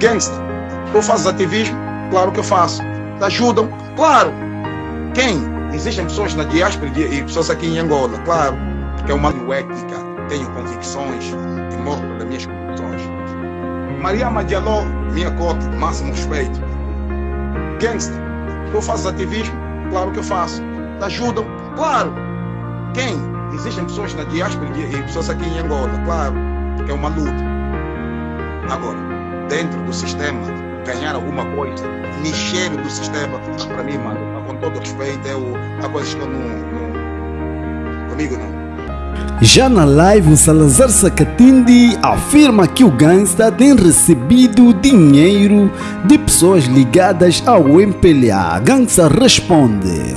Gangsta, tu fazes ativismo? Claro que eu faço. Ajudam? Claro. Quem? Existem pessoas na diáspora e pessoas aqui em Angola, claro. Porque é uma ética, tenho convicções e morro pelas minhas convicções. Maria Madialó, minha cota, máximo respeito. Gangsta, tu fazes ativismo? Claro que eu faço. Ajudam? Claro. Quem? Existem pessoas na diáspora e pessoas aqui em Angola, claro. Porque é uma luta. Agora, dentro do sistema, ganhar alguma coisa, mexer do sistema, para mim, mano, com todo respeito, é o, há coisas que eu não, não. Comigo não. Já na live, o Salazar Sacatindi afirma que o gangsta tem recebido dinheiro de pessoas ligadas ao MPLA. Gangsta responde.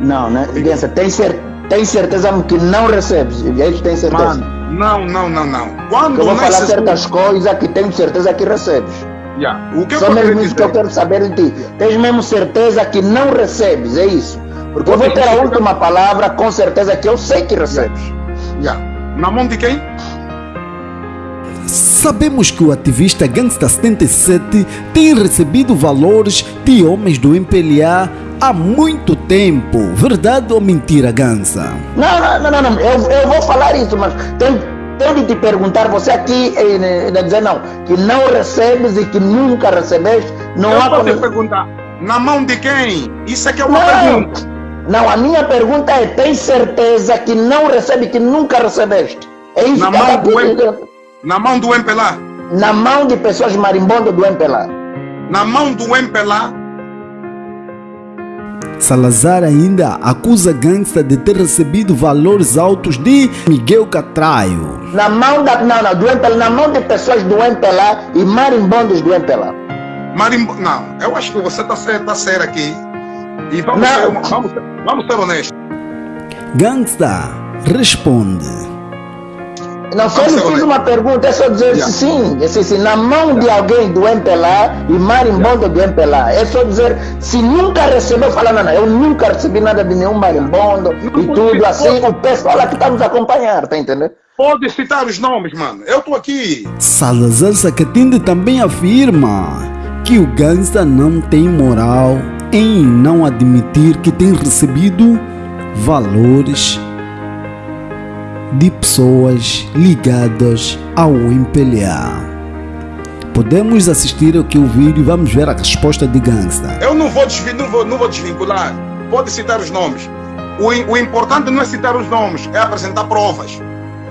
Não, né? Gangsta, tem, cer tem certeza que não recebes? E aí tem certeza? Mano, não, não, não, não. Quando eu vou falar certas coisas que tenho certeza que recebes. Yeah. O que Só mesmo isso que eu quero saber de ti. Tens mesmo certeza que não recebes, é isso? Porque eu vou ter a última palavra com certeza que eu sei que recebes. Yeah. Na mão de quem? Sabemos que o ativista Gangsta 77 tem recebido valores de homens do MPLA há muito tempo. Verdade ou mentira, Gansa? Não, não, não, não. Eu, eu vou falar isso, mas tenho, tenho de te perguntar, você aqui eh, dizer não, que não recebes e que nunca recebeste, não eu há como... perguntar, na mão de quem? Isso é que é uma não, pergunta. Não, a minha pergunta é, tem certeza que não recebe, que nunca recebeste? É isso na que mão do M... Na mão do MPLA? Na mão de pessoas marimbondas do MPLA. Na mão do MPLA Salazar ainda acusa Gangsta de ter recebido valores altos de Miguel Catraio. Na mão da, não, não, do MPLA, na mão de pessoas do MPLA e marimbondos do MPLA. Marimbo, não, eu acho que você está certo, tá certo aqui. E vamos, ser, vamos, vamos ser honestos. Gangsta responde. Não, só me fiz uma pergunta, é só dizer yeah. sim, é sim, sim, na mão de alguém do MPLA e marimbondo do MPLA. É só dizer, se nunca recebeu, fala, não, não, eu nunca recebi nada de nenhum marimbondo não, e tudo assim, o pessoal que está nos acompanhar, tá entendendo? Pode citar os nomes, mano, eu estou aqui. Salazar Sacatinde também afirma que o gangsta não tem moral em não admitir que tem recebido valores de pessoas ligadas ao MPLA. Podemos assistir aqui o vídeo e vamos ver a resposta de Gangsta. Eu não vou, não vou, não vou desvincular. Pode citar os nomes. O, o, importante não é citar os nomes, é apresentar provas.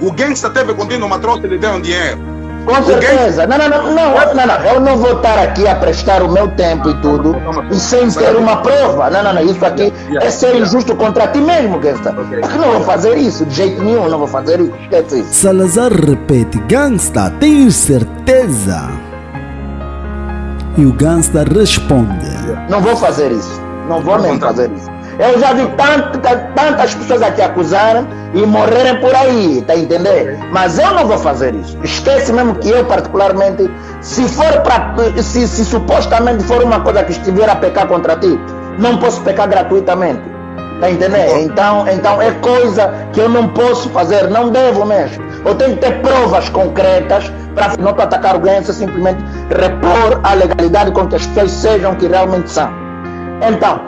O Gangsta teve contigo uma troca e lhe dinheiro. Com certeza. Não, não, não, não, não, não, Eu não vou estar aqui a prestar o meu tempo e tudo e sem ter uma prova. Não, não, não. Isso aqui é ser injusto contra ti mesmo, Gangsta. Porque não vou fazer isso, de jeito nenhum, não vou fazer isso. Esquece isso. Salazar repete: Gangsta, tenho certeza? E o Gangsta responde: Não vou fazer isso. Não vou mesmo fazer isso. Eu já vi tantas, tantas pessoas aqui acusarem e morrerem por aí, tá entendendo? Mas eu não vou fazer isso. Esquece mesmo que eu, particularmente, se for para. Se, se supostamente for uma coisa que estiver a pecar contra ti, não posso pecar gratuitamente. Tá entendendo? Então, então é coisa que eu não posso fazer, não devo mesmo. Eu tenho que ter provas concretas para não atacar o ganho, simplesmente repor a legalidade com que as pessoas sejam que realmente são. Então,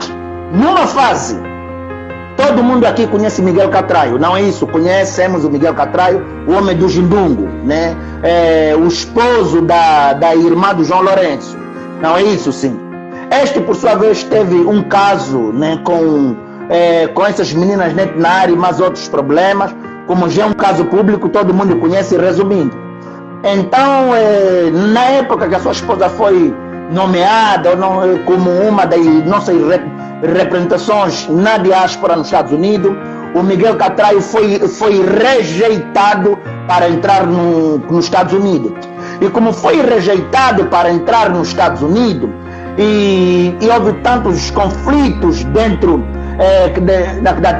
numa fase, todo mundo aqui conhece Miguel Catraio, não é isso? Conhecemos o Miguel Catraio, o homem do Jimbungo, né? É, o esposo da, da irmã do João Lourenço, não é isso, sim? Este, por sua vez, teve um caso né, com, é, com essas meninas na área e mais outros problemas, como já é um caso público, todo mundo conhece, resumindo. Então, é, na época que a sua esposa foi nomeada como uma das nossas representações na diáspora nos Estados Unidos. O Miguel Catraio foi, foi rejeitado para entrar no, nos Estados Unidos. E como foi rejeitado para entrar nos Estados Unidos, e, e houve tantos conflitos dentro é, da, da,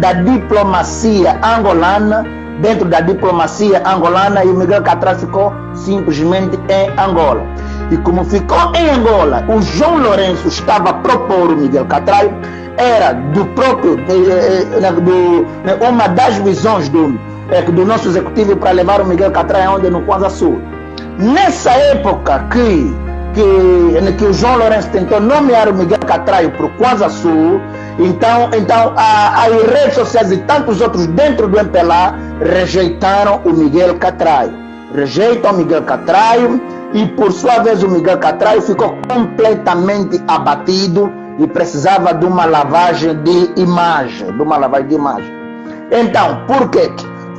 da, diplomacia angolana, dentro da diplomacia angolana, e o Miguel Catraio ficou simplesmente em Angola. E como ficou em Angola, o João Lourenço estava a propor o Miguel Catraio, era do próprio, do, uma das visões do, do nosso executivo para levar o Miguel Catraio onde no Kwanza Sul. Nessa época que, que, que o João Lourenço tentou nomear o Miguel Catraio para o Kwanza Sul, então, então as redes sociais e tantos outros dentro do MPLA rejeitaram o Miguel Catraio. Rejeitam o Miguel Catraio e, por sua vez, o Miguel Catraio ficou completamente abatido e precisava de uma lavagem de imagem, de uma lavagem de imagem. Então, por quê?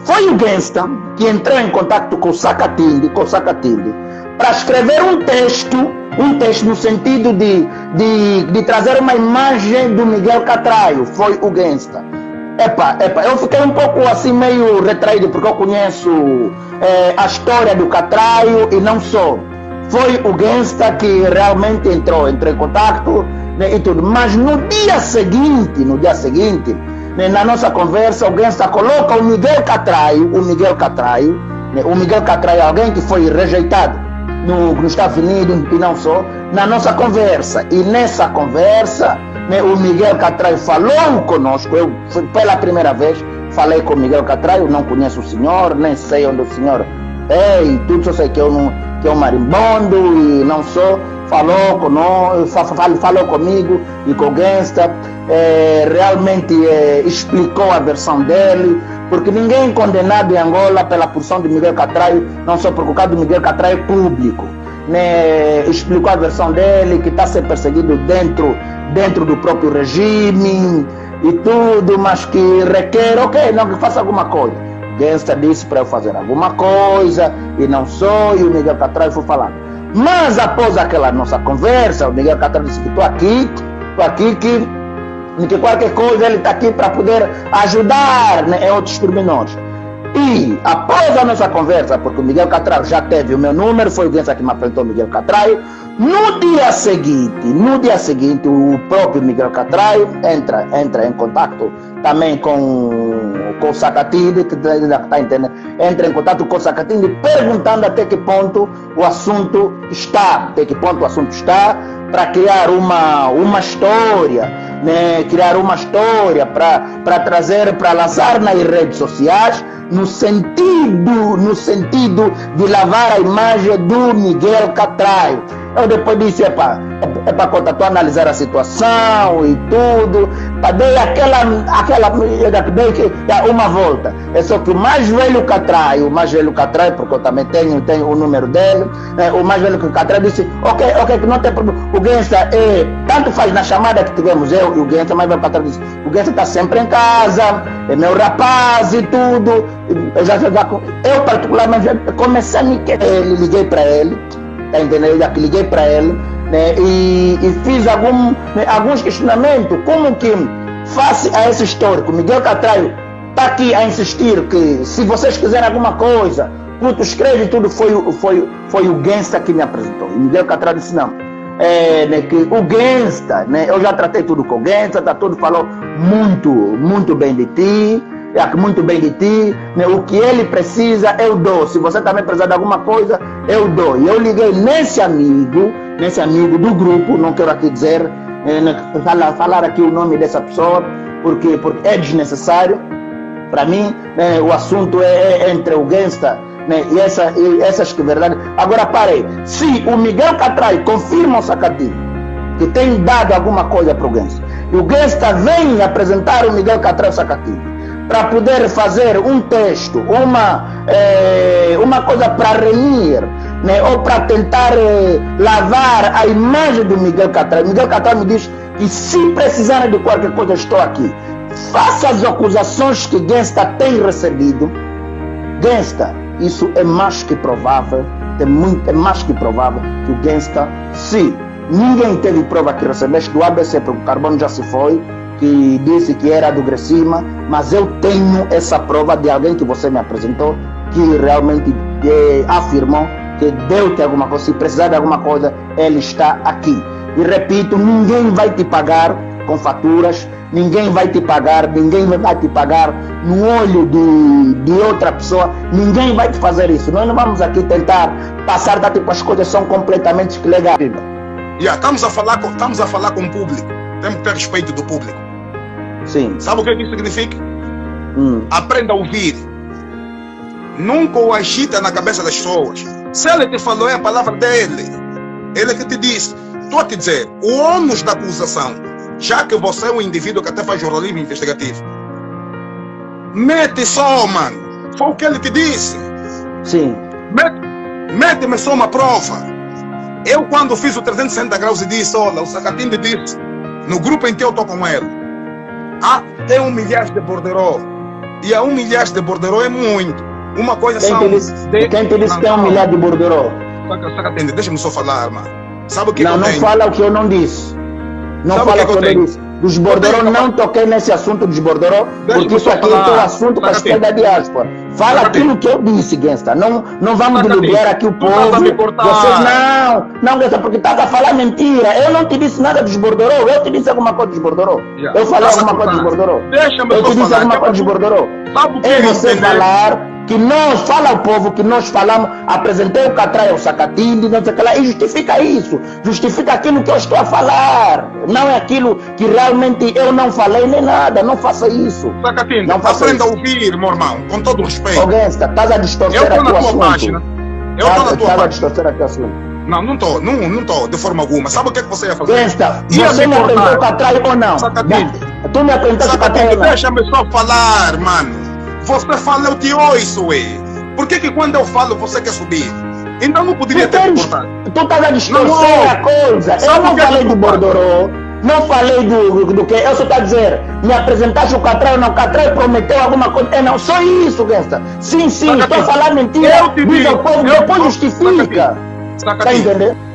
Foi o Gangsta que entrou em contato com o Sacatinde, com o para escrever um texto, um texto no sentido de, de, de trazer uma imagem do Miguel Catraio. Foi o Gangsta. Epa, epa, eu fiquei um pouco assim meio retraído porque eu conheço é, a história do Catraio e não só. Foi o Gangsta que realmente entrou, entrou em contato né, e tudo. Mas no dia seguinte, no dia seguinte, né, na nossa conversa, alguém está coloca o Miguel Catraio, o Miguel Catraio, né, o Miguel Catraio, alguém que foi rejeitado no, nos Estados Unidos e não só, na nossa conversa. E nessa conversa, né, o Miguel Catraio falou conosco, eu pela primeira vez falei com Miguel Catraio, não conheço o senhor, nem sei onde o senhor é, e tudo, só sei que, eu não, que é um marimbondo e não sou falou, falou comigo e com o Gangsta, é, realmente é, explicou a versão dele, porque ninguém é condenado em Angola pela porção de Miguel Catraio, não só por causa do Miguel Catraio público. Né? Explicou a versão dele, que está sendo perseguido dentro, dentro do próprio regime e tudo, mas que requer, ok, não, que faça alguma coisa. Gangsta disse para eu fazer alguma coisa e não sou, e o Miguel Catraio foi falando. Mas após aquela nossa conversa, o Miguel Catar disse que estou aqui, estou aqui que, que qualquer coisa ele está aqui para poder ajudar né, em outros pormenores. E após a nossa conversa, porque o Miguel Catraio já teve o meu número, foi o Guença que me apresentou o Miguel Catraio, no dia seguinte, no dia seguinte, o próprio Miguel Catraio entra, entra em contato também com, com o Sacatinde, que está entendendo, entra em contato com o Sacatinde, perguntando até que ponto o assunto está, até que ponto o assunto está, para criar uma, uma história, né? criar uma história para trazer, para lançar nas redes sociais, no sentido, no sentido de lavar a imagem do Miguel Catraio eu depois disse, é para é para conta, tu analisar a situação e tudo, dar aquela, aquela, dei uma volta. É só que o mais velho que atrai, o mais velho que atrai, porque eu também tenho, tenho o número dele, é, o mais velho que atrai disse, ok, ok, que não tem problema. O Gensa, é, tanto faz na chamada que tivemos eu e o Gensa, mais velho atrai disse, o Gensa está sempre em casa, é meu rapaz e tudo. Eu, já, já, eu particularmente comecei a me querer, liguei para ele, tá entendendo? Já que liguei para ele né? e, e fiz algum, né, alguns questionamentos, como que face a esse histórico, Miguel Catraio está aqui a insistir que se vocês quiserem alguma coisa, tudo escreve tudo, foi, foi, foi o Gensta que me apresentou. E Miguel Catraio disse, não, é, né, que o Gensta, né, eu já tratei tudo com o Gensta, tá tudo falou muito, muito bem de ti, muito bem de ti, né? o que ele precisa eu dou. Se você também precisar de alguma coisa, eu dou. E eu liguei nesse amigo, nesse amigo do grupo, não quero aqui dizer, eh, né, falar, falar aqui o nome dessa pessoa, porque, porque é desnecessário. Para mim, né, o assunto é, é entre o gangsta né, e, essa, e essas que verdade. Agora parei. Se o Miguel Catrai confirma o sacadinho, que tem dado alguma coisa para o gangsta, e o gangsta vem apresentar o Miguel Catrai Sacatinho, para poder fazer um texto, uma, é, uma coisa para remir, né, ou para tentar é, lavar a imagem do Miguel Catar. Miguel Catar me diz que se precisarem de qualquer coisa, estou aqui. Faça as acusações que Gensta tem recebido. Gensta, isso é mais que provável, é, muito, é mais que provável que o Gensta, se ninguém teve prova que recebeste do ABC, porque o carbono já se foi, que disse que era do Grecima, mas eu tenho essa prova de alguém que você me apresentou, que realmente é, afirmou que deu-te alguma coisa, se precisar de alguma coisa, ele está aqui. E repito, ninguém vai te pagar com faturas, ninguém vai te pagar, ninguém vai te pagar no olho de, de outra pessoa, ninguém vai te fazer isso. Nós não vamos aqui tentar passar, da tipo, as coisas são completamente legais. Yeah, estamos, a falar com, estamos a falar com o público, temos que ter respeito do público. Sim. Sabe o que isso significa? Hum. Aprenda a ouvir. Nunca o agita na cabeça das pessoas. Se ele te falou, é a palavra dele. Ele que te disse. Estou a te dizer, o ônus da acusação, já que você é um indivíduo que até faz jornalismo investigativo, mete só, mano. Foi o que ele te disse. Sim. Mete-me só uma prova. Eu, quando fiz o 360 graus e disse, olha, o Sacatinde disse, no grupo em que eu estou com ele, ah, tem um milhar de borderô. E a um milhar de borderô é muito. Uma coisa quem são... Te disse, de... Quem te disse que tem um milhar de? Sacatinde, deixa-me só falar, mano. Sabe o que Não, eu não tenho? fala o que eu não disse. Não Sabe fala que o que eu eu não tenho? disse. Dos borderô, não toquei nesse assunto dos Deixa-me porque isso aqui é falar. teu assunto para a esquerda diáspora. Fala aquilo que eu disse, Gangsta. Não, não vamos diluir aqui o povo. Vocês não, não, Gangsta, porque estás a falar mentira. Eu não te disse nada dos borderô, eu te disse alguma coisa dos. Yeah. Eu falei alguma coisa dos. Deixa-me Eu te disse alguma é coisa dos É você falar que nós, fala ao povo que nós falamos, apresentei o Catrai ao Sacatinde, não sei o que lá, e justifica isso, justifica aquilo que eu estou a falar. Não é aquilo que realmente eu não falei nem nada, não faça isso. Sacatinde, Não faça aprenda a isso. ouvir, meu irmão, com todo o respeito. Ô Gangsta, estás a Eu distorcer estou aqui na o tua assunto. página. Eu estou na tua Estás a página. distorcer aqui o assunto. Não, não estou, não, não estou, de forma alguma. Sabe o que é que você ia fazer? Ia você me apresentou o cortar. Catrai ou não? Sacatinde. Tu me apresentaste o ou não? deixa-me só falar, mano. Você fala, eu te ouço, ué. Por que que quando eu falo você quer subir? Então não poderia Tu, ter tens, tu estás a distorcer a coisa. Sabe eu não é falei do? Bordorô, não falei do, do que. Eu só estou a dizer, me apresentaste o Catrai não? O Catrai prometeu alguma coisa. É não, só isso, Gangsta. Sim, sim, estou a falar mentira. eu te Diz digo, ao povo, depois justifica. Está entendendo?